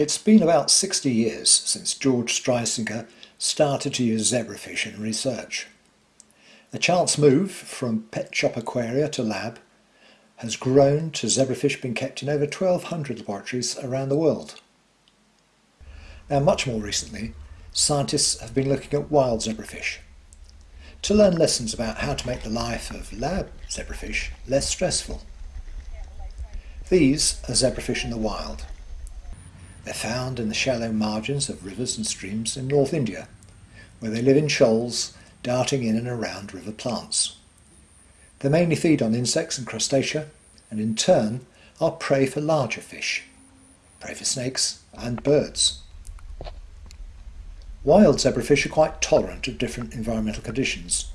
It's been about 60 years since George Streisinger started to use zebrafish in research. A chance move from pet shop aquaria to lab has grown to zebrafish being kept in over 1,200 laboratories around the world. Now much more recently, scientists have been looking at wild zebrafish to learn lessons about how to make the life of lab zebrafish less stressful. These are zebrafish in the wild. They're found in the shallow margins of rivers and streams in North India, where they live in shoals darting in and around river plants. They mainly feed on insects and crustacea, and in turn are prey for larger fish, prey for snakes and birds. Wild zebrafish are quite tolerant of different environmental conditions,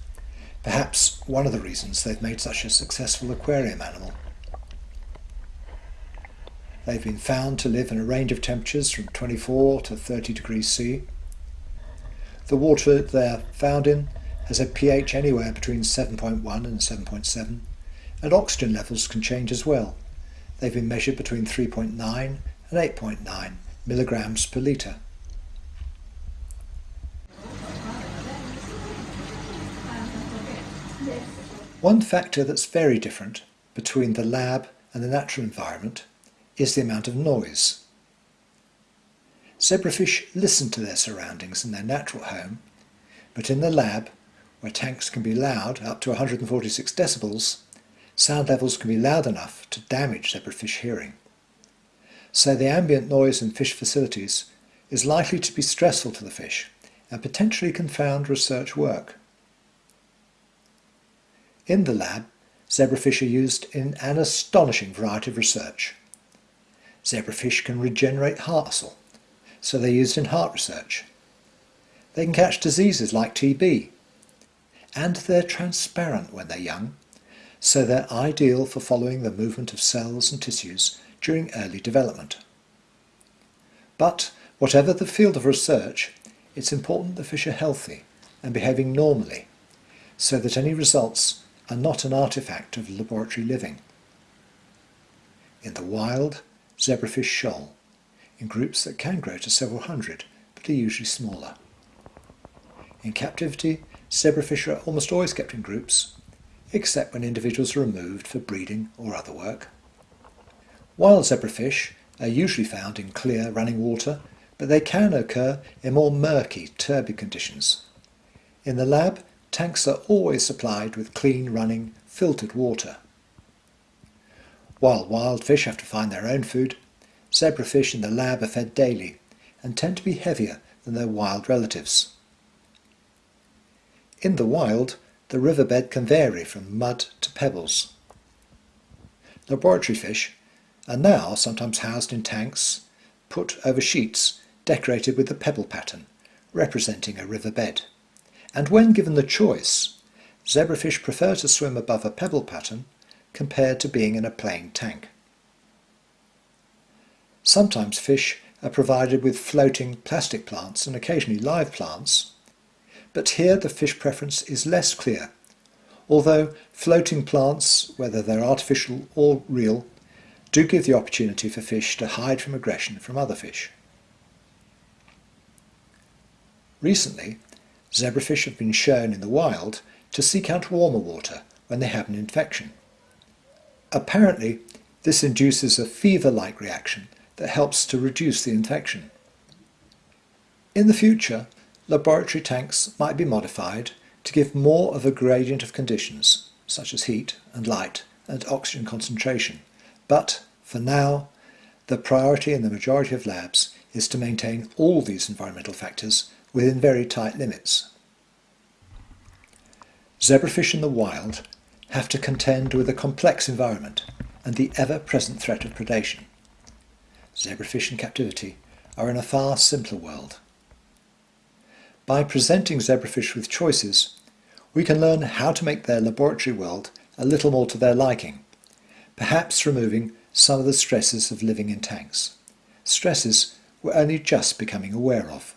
perhaps one of the reasons they've made such a successful aquarium animal. They've been found to live in a range of temperatures from 24 to 30 degrees C. The water they're found in has a pH anywhere between 7.1 and 7.7, and oxygen levels can change as well. They've been measured between 3.9 and 8.9 milligrams per litre. One factor that's very different between the lab and the natural environment is the amount of noise. Zebrafish listen to their surroundings in their natural home, but in the lab, where tanks can be loud up to 146 decibels, sound levels can be loud enough to damage zebrafish hearing. So the ambient noise in fish facilities is likely to be stressful to the fish and potentially confound research work. In the lab, zebrafish are used in an astonishing variety of research. Zebrafish can regenerate heart muscle, so they're used in heart research. They can catch diseases like TB. And they're transparent when they're young, so they're ideal for following the movement of cells and tissues during early development. But whatever the field of research, it's important the fish are healthy and behaving normally, so that any results are not an artifact of laboratory living. In the wild, zebrafish shoal, in groups that can grow to several hundred, but are usually smaller. In captivity, zebrafish are almost always kept in groups, except when individuals are removed for breeding or other work. Wild zebrafish are usually found in clear running water, but they can occur in more murky, turbid conditions. In the lab, tanks are always supplied with clean running, filtered water. While wild fish have to find their own food, zebrafish in the lab are fed daily and tend to be heavier than their wild relatives. In the wild, the riverbed can vary from mud to pebbles. Laboratory fish are now sometimes housed in tanks put over sheets decorated with the pebble pattern, representing a riverbed. And when given the choice, zebrafish prefer to swim above a pebble pattern compared to being in a plain tank. Sometimes fish are provided with floating plastic plants and occasionally live plants, but here the fish preference is less clear, although floating plants, whether they're artificial or real, do give the opportunity for fish to hide from aggression from other fish. Recently, zebrafish have been shown in the wild to seek out warmer water when they have an infection. Apparently, this induces a fever-like reaction that helps to reduce the infection. In the future, laboratory tanks might be modified to give more of a gradient of conditions, such as heat and light and oxygen concentration. But, for now, the priority in the majority of labs is to maintain all these environmental factors within very tight limits. Zebrafish in the wild have to contend with a complex environment and the ever-present threat of predation. Zebrafish in captivity are in a far simpler world. By presenting zebrafish with choices, we can learn how to make their laboratory world a little more to their liking, perhaps removing some of the stresses of living in tanks, stresses we're only just becoming aware of.